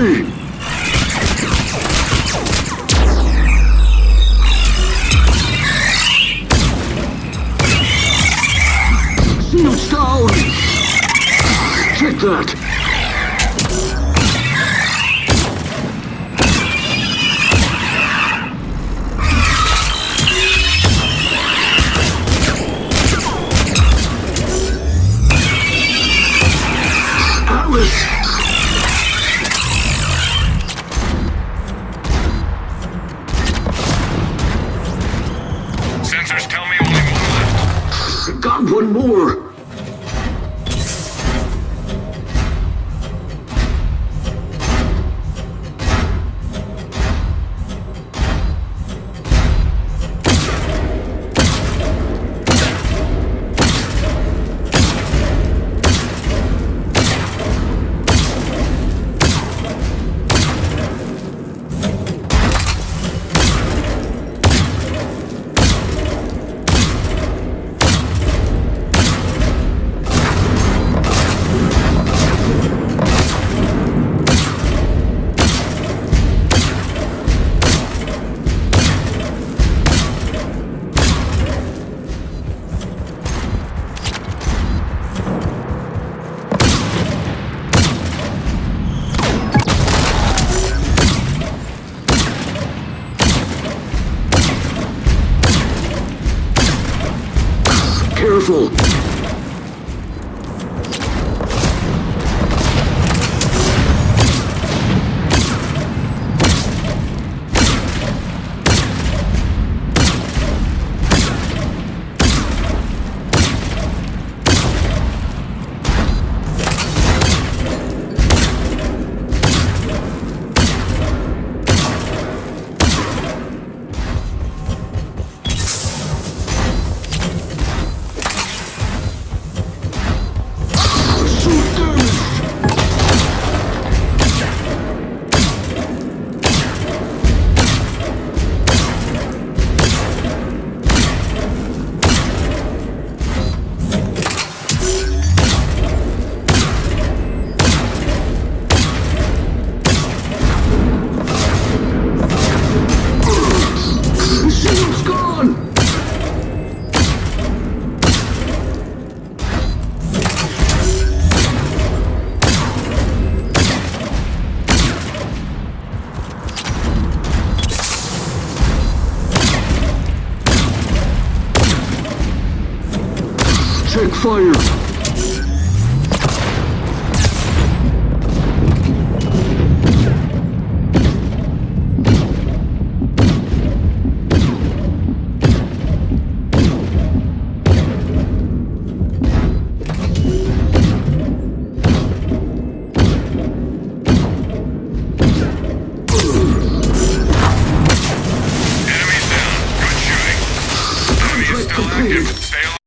Hey! Shield! Take that! One more! вышел. Fire!